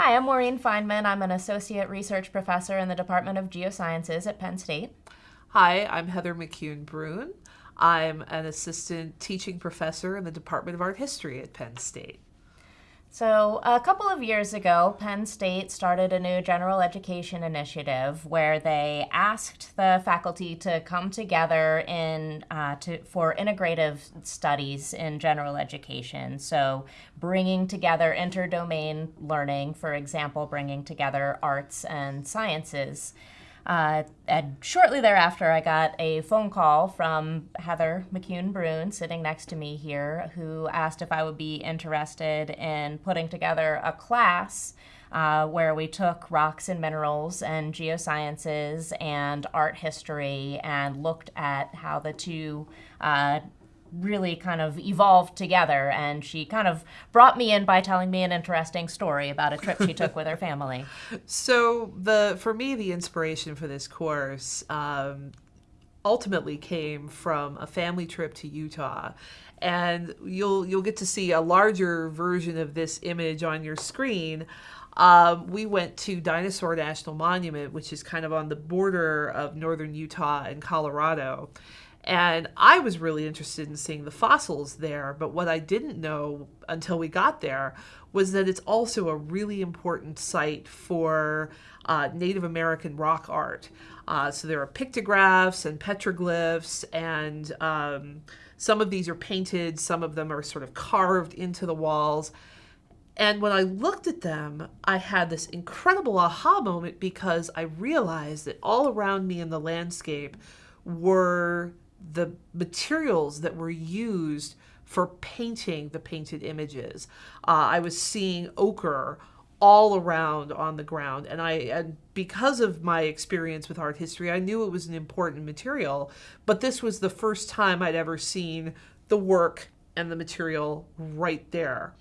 Hi, I'm Maureen Feineman. I'm an associate research professor in the Department of Geosciences at Penn State. Hi, I'm Heather McCune Bruhn. I'm an assistant teaching professor in the Department of Art History at Penn State. So, a couple of years ago, Penn State started a new general education initiative where they asked the faculty to come together in uh, to, for integrative studies in general education. So, bringing together interdomain learning, for example, bringing together arts and sciences. Uh, and shortly thereafter, I got a phone call from Heather McCune Bruhn, sitting next to me here, who asked if I would be interested in putting together a class uh, where we took rocks and minerals and geosciences and art history and looked at how the two uh, really kind of evolved together and she kind of brought me in by telling me an interesting story about a trip she took with her family. So the for me the inspiration for this course um, ultimately came from a family trip to utah. And you'll you'll get to see a larger version of this image on your screen. Um, we went to Dinosaur National Monument, which is kind of on the border of northern Utah and Colorado. And I was really interested in seeing the fossils there, but what I didn't know until we got there was that it's also a really important site for uh, Native American rock art. Uh, so there are pictographs and petroglyphs, and um, some of these are painted, some of them are sort of carved into the walls. And when I looked at them, I had this incredible aha moment because I realized that all around me in the landscape were the materials that were used for painting the painted images. Uh, I was seeing ochre all around on the ground and I and because of my experience with art history I knew it was an important material but this was the first time I'd ever seen the work and the material right there.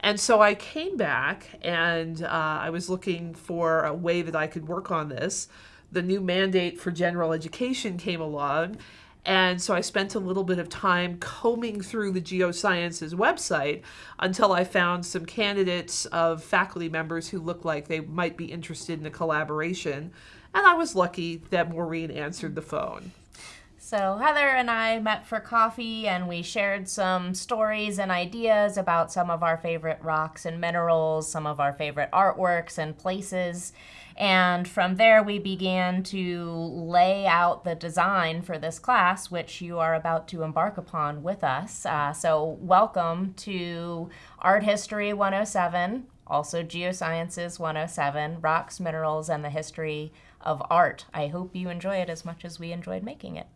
And so I came back and uh, I was looking for a way that I could work on this. The new mandate for general education came along and so I spent a little bit of time combing through the Geosciences website until I found some candidates of faculty members who looked like they might be interested in a collaboration. And I was lucky that Maureen answered the phone. So, Heather and I met for coffee and we shared some stories and ideas about some of our favorite rocks and minerals, some of our favorite artworks and places. And from there, we began to lay out the design for this class, which you are about to embark upon with us. Uh, so, welcome to Art History 107, also Geosciences 107, Rocks, Minerals, and the History of Art. I hope you enjoy it as much as we enjoyed making it.